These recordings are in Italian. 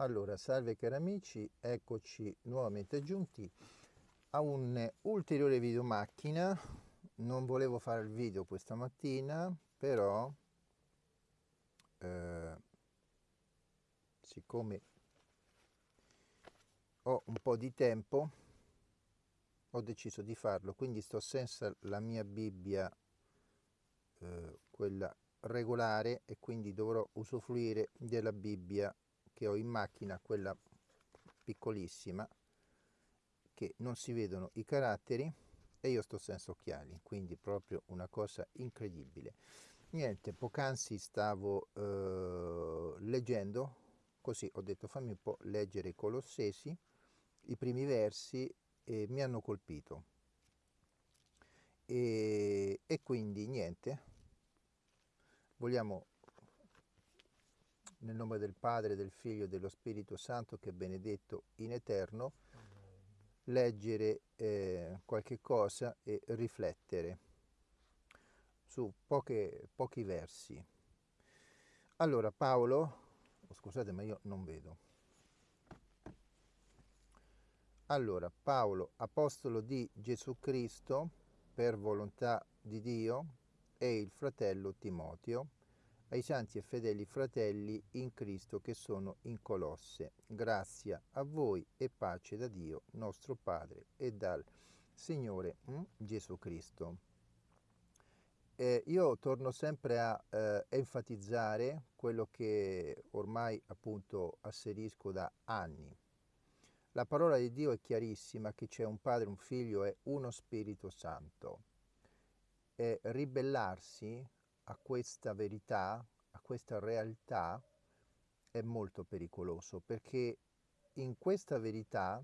Allora, salve cari amici, eccoci nuovamente giunti a un ulteriore video macchina. Non volevo fare il video questa mattina, però eh, siccome ho un po' di tempo, ho deciso di farlo, quindi sto senza la mia Bibbia, eh, quella regolare, e quindi dovrò usufruire della Bibbia che ho in macchina, quella piccolissima, che non si vedono i caratteri e io sto senza occhiali, quindi proprio una cosa incredibile. Niente, poc'anzi stavo eh, leggendo, così ho detto fammi un po' leggere i Colossesi, i primi versi e mi hanno colpito. E, e quindi niente, vogliamo nel nome del Padre, del Figlio e dello Spirito Santo che è benedetto in eterno, leggere eh, qualche cosa e riflettere su poche, pochi versi. Allora Paolo, oh, scusate ma io non vedo. Allora Paolo, apostolo di Gesù Cristo, per volontà di Dio, e il fratello Timoteo, ai santi e fedeli fratelli in Cristo che sono in Colosse. Grazia a voi e pace da Dio nostro Padre e dal Signore mm, Gesù Cristo. Eh, io torno sempre a eh, enfatizzare quello che ormai appunto asserisco da anni. La parola di Dio è chiarissima che c'è un Padre, un Figlio e uno Spirito Santo. E ribellarsi a questa verità, a questa realtà, è molto pericoloso perché in questa verità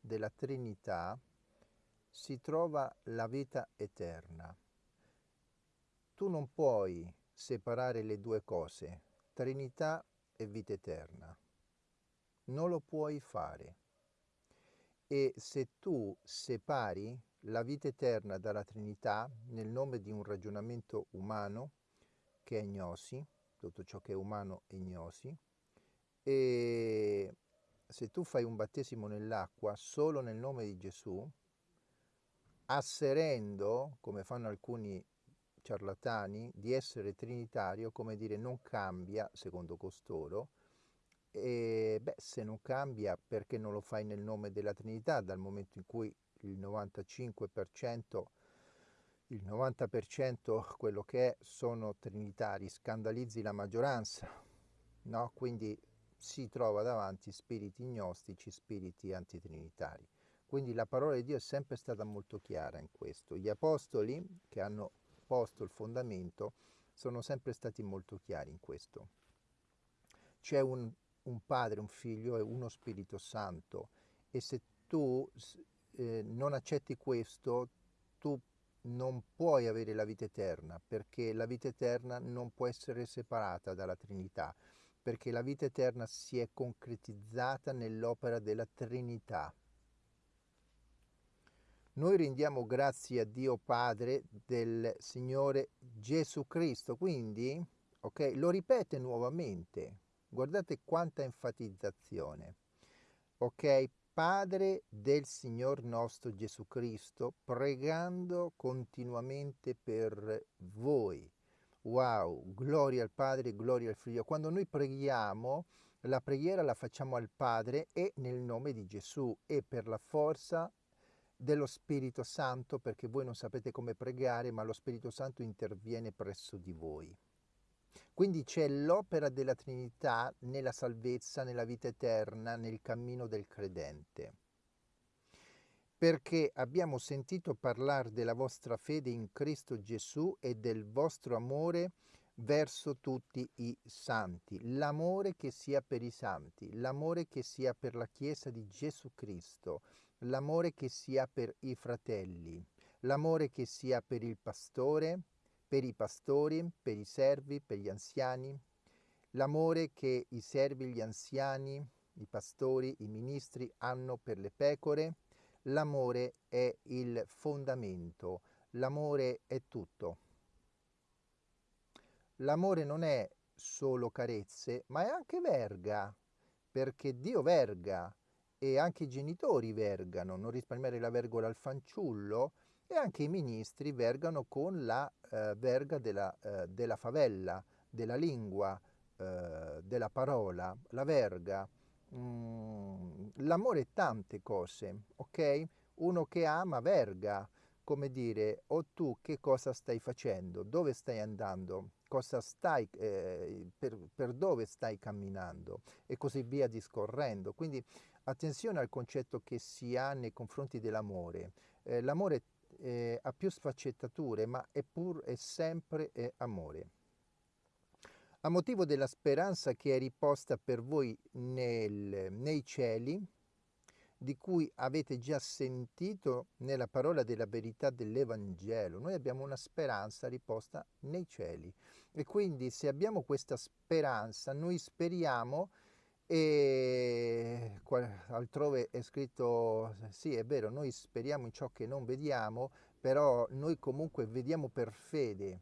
della Trinità si trova la vita eterna. Tu non puoi separare le due cose, Trinità e vita eterna. Non lo puoi fare. E se tu separi la vita eterna dalla Trinità nel nome di un ragionamento umano, che è gnosi, tutto ciò che è umano è gnosi, e se tu fai un battesimo nell'acqua solo nel nome di Gesù, asserendo, come fanno alcuni ciarlatani, di essere trinitario, come dire non cambia, secondo costoro, e beh, se non cambia perché non lo fai nel nome della Trinità, dal momento in cui il 95% il 90% quello che è sono trinitari, scandalizzi la maggioranza, no? quindi si trova davanti spiriti gnostici, spiriti antitrinitari. Quindi la parola di Dio è sempre stata molto chiara in questo. Gli apostoli che hanno posto il fondamento sono sempre stati molto chiari in questo. C'è un, un Padre, un Figlio e uno Spirito Santo e se tu eh, non accetti questo, tu non puoi avere la vita eterna, perché la vita eterna non può essere separata dalla Trinità, perché la vita eterna si è concretizzata nell'opera della Trinità. Noi rendiamo grazie a Dio Padre del Signore Gesù Cristo, quindi, ok, lo ripete nuovamente, guardate quanta enfatizzazione, ok, Padre del Signor nostro Gesù Cristo, pregando continuamente per voi. Wow, gloria al Padre, gloria al Figlio. Quando noi preghiamo, la preghiera la facciamo al Padre e nel nome di Gesù e per la forza dello Spirito Santo, perché voi non sapete come pregare, ma lo Spirito Santo interviene presso di voi. Quindi c'è l'opera della Trinità nella salvezza, nella vita eterna, nel cammino del credente. Perché abbiamo sentito parlare della vostra fede in Cristo Gesù e del vostro amore verso tutti i santi, l'amore che sia per i santi, l'amore che sia per la Chiesa di Gesù Cristo, l'amore che sia per i fratelli, l'amore che sia per il pastore, per i pastori, per i servi, per gli anziani, l'amore che i servi, gli anziani, i pastori, i ministri hanno per le pecore, l'amore è il fondamento, l'amore è tutto. L'amore non è solo carezze, ma è anche verga, perché Dio verga e anche i genitori vergano, non risparmiare la vergola al fanciullo e anche i ministri vergano con la eh, verga della, eh, della, favella, della lingua, eh, della parola, la verga. Mm, l'amore è tante cose, ok? Uno che ama verga, come dire, o tu che cosa stai facendo, dove stai andando, cosa stai, eh, per, per, dove stai camminando e così via discorrendo. Quindi attenzione al concetto che si ha nei confronti dell'amore. Eh, l'amore eh, ha più sfaccettature, ma è pur e sempre è amore. A motivo della speranza che è riposta per voi nel, nei cieli, di cui avete già sentito nella parola della verità dell'Evangelo. Noi abbiamo una speranza riposta nei cieli e quindi se abbiamo questa speranza noi speriamo e altrove è scritto sì è vero noi speriamo in ciò che non vediamo però noi comunque vediamo per fede.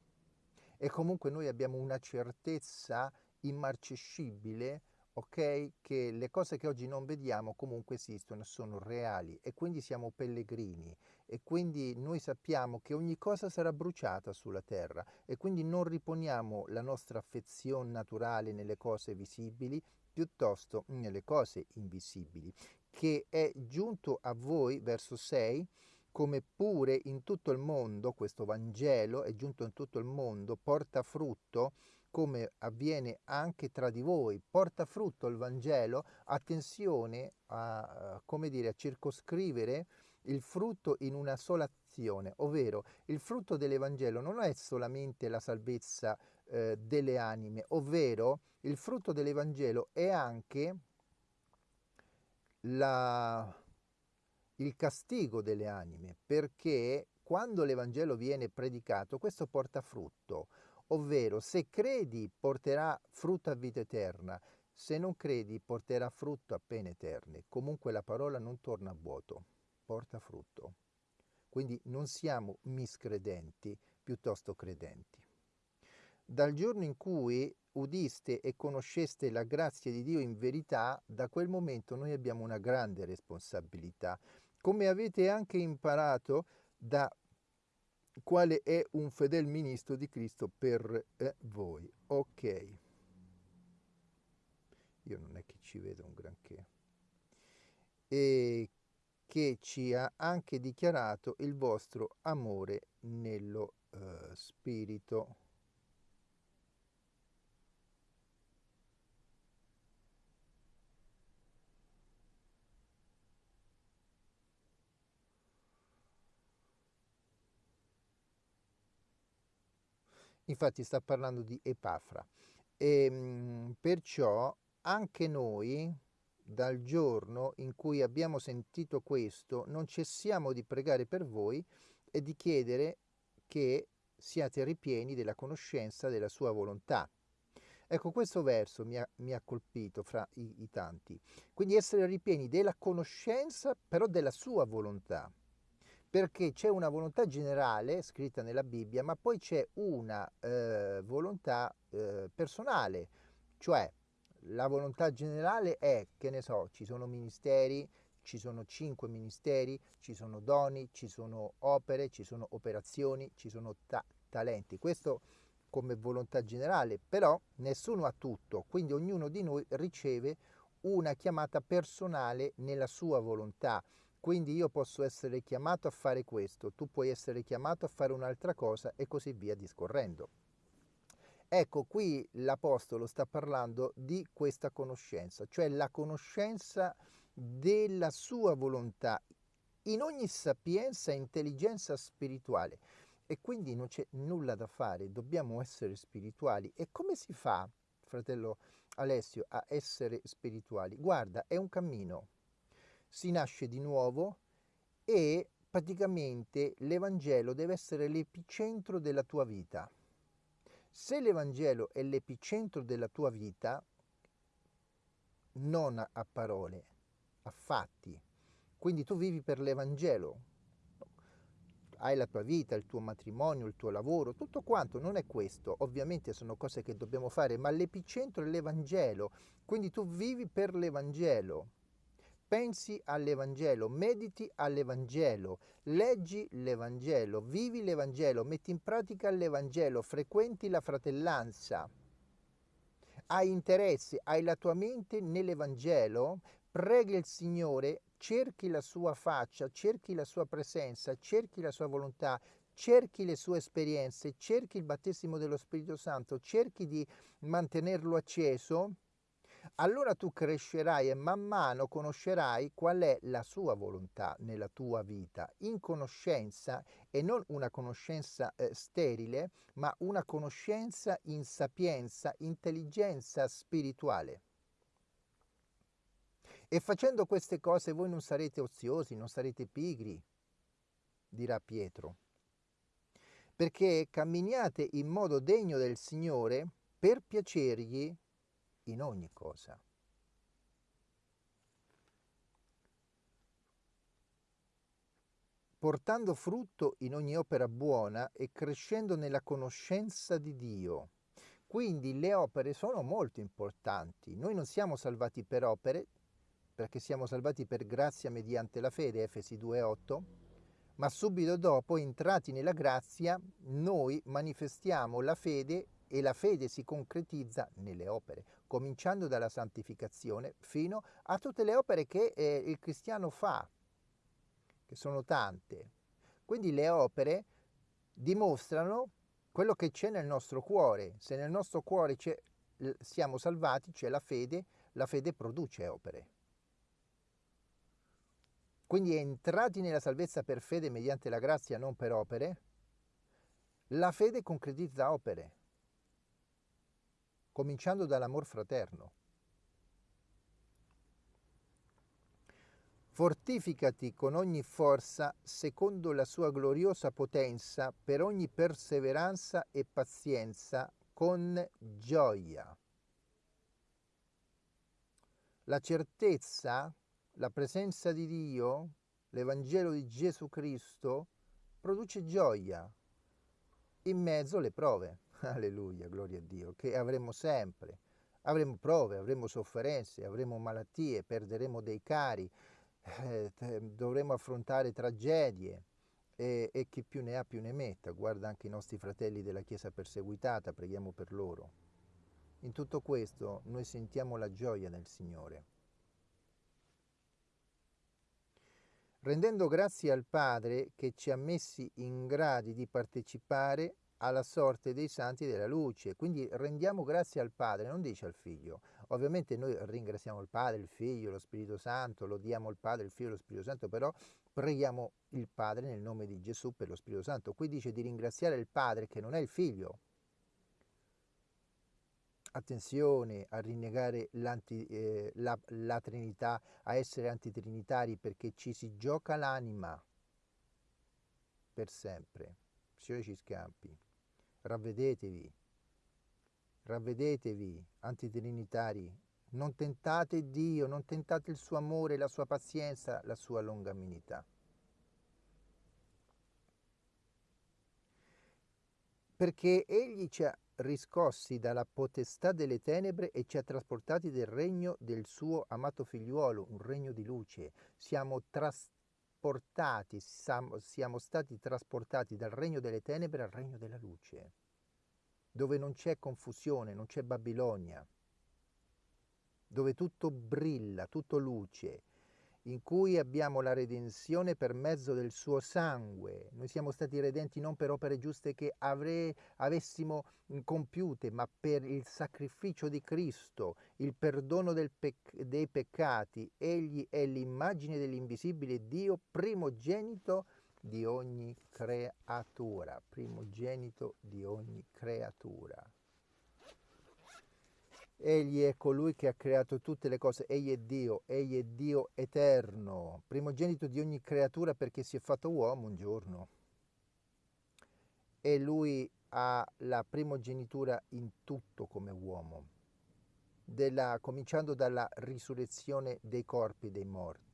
E comunque noi abbiamo una certezza immarcescibile ok? Che le cose che oggi non vediamo comunque esistono, sono reali. E quindi siamo pellegrini. E quindi noi sappiamo che ogni cosa sarà bruciata sulla terra. E quindi non riponiamo la nostra affezione naturale nelle cose visibili, piuttosto nelle cose invisibili, che è giunto a voi, verso 6, come pure in tutto il mondo, questo Vangelo è giunto in tutto il mondo, porta frutto, come avviene anche tra di voi, porta frutto il Vangelo, attenzione a, come dire, a circoscrivere il frutto in una sola azione, ovvero il frutto dell'Evangelo non è solamente la salvezza eh, delle anime, ovvero il frutto dell'Evangelo è anche la, il castigo delle anime, perché quando l'Evangelo viene predicato, questo porta frutto ovvero se credi porterà frutto a vita eterna, se non credi porterà frutto a pene eterne. Comunque la parola non torna a vuoto, porta frutto. Quindi non siamo miscredenti, piuttosto credenti. Dal giorno in cui udiste e conosceste la grazia di Dio in verità, da quel momento noi abbiamo una grande responsabilità. Come avete anche imparato da quale è un fedel ministro di Cristo per eh, voi. Ok. Io non è che ci vedo un granché. E che ci ha anche dichiarato il vostro amore nello uh, spirito. Infatti sta parlando di Epafra. E, ehm, perciò anche noi, dal giorno in cui abbiamo sentito questo, non cessiamo di pregare per voi e di chiedere che siate ripieni della conoscenza della sua volontà. Ecco, questo verso mi ha, mi ha colpito fra i, i tanti. Quindi essere ripieni della conoscenza, però della sua volontà perché c'è una volontà generale scritta nella Bibbia, ma poi c'è una eh, volontà eh, personale, cioè la volontà generale è, che ne so, ci sono ministeri, ci sono cinque ministeri, ci sono doni, ci sono opere, ci sono operazioni, ci sono ta talenti. Questo come volontà generale, però nessuno ha tutto, quindi ognuno di noi riceve una chiamata personale nella sua volontà. Quindi io posso essere chiamato a fare questo, tu puoi essere chiamato a fare un'altra cosa e così via discorrendo. Ecco, qui l'Apostolo sta parlando di questa conoscenza, cioè la conoscenza della sua volontà in ogni sapienza e intelligenza spirituale. E quindi non c'è nulla da fare, dobbiamo essere spirituali. E come si fa, fratello Alessio, a essere spirituali? Guarda, è un cammino si nasce di nuovo e praticamente l'Evangelo deve essere l'epicentro della tua vita. Se l'Evangelo è l'epicentro della tua vita, non a parole, a fatti, quindi tu vivi per l'Evangelo. hai la tua vita, il tuo matrimonio, il tuo lavoro, tutto quanto, non è questo, ovviamente sono cose che dobbiamo fare, ma l'epicentro è l'Evangelo, quindi tu vivi per l'Evangelo, pensi all'Evangelo, mediti all'Evangelo, leggi l'Evangelo, vivi l'Evangelo, metti in pratica l'Evangelo, frequenti la fratellanza, hai interesse, hai la tua mente nell'Evangelo, preghi il Signore, cerchi la sua faccia, cerchi la sua presenza, cerchi la sua volontà, cerchi le sue esperienze, cerchi il battesimo dello Spirito Santo, cerchi di mantenerlo acceso, allora tu crescerai e man mano conoscerai qual è la sua volontà nella tua vita, in conoscenza e non una conoscenza eh, sterile, ma una conoscenza in sapienza, intelligenza spirituale. E facendo queste cose voi non sarete oziosi, non sarete pigri, dirà Pietro, perché camminiate in modo degno del Signore per piacergli in ogni cosa. portando frutto in ogni opera buona e crescendo nella conoscenza di Dio. Quindi le opere sono molto importanti. Noi non siamo salvati per opere, perché siamo salvati per grazia mediante la fede, Efesi 2.8, ma subito dopo, entrati nella grazia, noi manifestiamo la fede e la fede si concretizza nelle opere, cominciando dalla santificazione fino a tutte le opere che eh, il cristiano fa, che sono tante. Quindi le opere dimostrano quello che c'è nel nostro cuore. Se nel nostro cuore siamo salvati, c'è la fede, la fede produce opere. Quindi entrati nella salvezza per fede mediante la grazia, non per opere, la fede concretizza opere cominciando dall'amor fraterno. Fortificati con ogni forza secondo la sua gloriosa potenza per ogni perseveranza e pazienza con gioia. La certezza, la presenza di Dio, l'Evangelo di Gesù Cristo produce gioia in mezzo alle prove. Alleluia, gloria a Dio, che avremo sempre. Avremo prove, avremo sofferenze, avremo malattie, perderemo dei cari, eh, dovremo affrontare tragedie e, e chi più ne ha più ne metta. Guarda anche i nostri fratelli della Chiesa perseguitata, preghiamo per loro. In tutto questo noi sentiamo la gioia nel Signore. Rendendo grazie al Padre che ci ha messi in gradi di partecipare alla sorte dei santi della luce. Quindi rendiamo grazie al Padre, non dice al Figlio. Ovviamente noi ringraziamo il Padre, il Figlio, lo Spirito Santo, lo diamo al Padre, il Figlio e lo Spirito Santo, però preghiamo il Padre nel nome di Gesù per lo Spirito Santo. Qui dice di ringraziare il Padre che non è il Figlio. Attenzione a rinnegare eh, la, la Trinità, a essere antitrinitari perché ci si gioca l'anima per sempre. Signore ci scampi ravvedetevi, ravvedetevi, antitrinitari, non tentate Dio, non tentate il suo amore, la sua pazienza, la sua longaminità. Perché Egli ci ha riscossi dalla potestà delle tenebre e ci ha trasportati del regno del suo amato figliuolo, un regno di luce. Siamo trasportati, siamo stati trasportati dal regno delle tenebre al regno della luce dove non c'è confusione, non c'è Babilonia, dove tutto brilla, tutto luce, in cui abbiamo la redenzione per mezzo del suo sangue. Noi siamo stati redenti non per opere giuste che avrei, avessimo compiute, ma per il sacrificio di Cristo, il perdono pec dei peccati. Egli è l'immagine dell'invisibile Dio, primogenito di ogni creatura, primogenito di ogni creatura. Egli è colui che ha creato tutte le cose, egli è Dio, egli è Dio eterno, primogenito di ogni creatura perché si è fatto uomo un giorno. E lui ha la primogenitura in tutto come uomo, della, cominciando dalla risurrezione dei corpi dei morti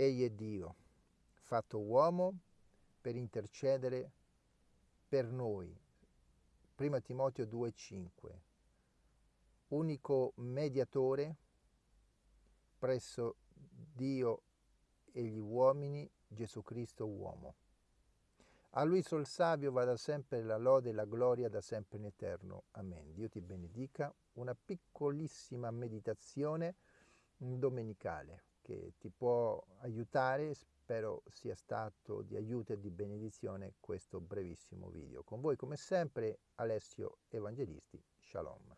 Egli è Dio, fatto uomo per intercedere per noi. 1 Timoteo 2,5 Unico mediatore presso Dio e gli uomini, Gesù Cristo uomo. A lui sol savio vada sempre la lode e la gloria da sempre in eterno. Amen. Dio ti benedica. Una piccolissima meditazione domenicale che ti può aiutare, spero sia stato di aiuto e di benedizione questo brevissimo video. Con voi come sempre Alessio Evangelisti, Shalom.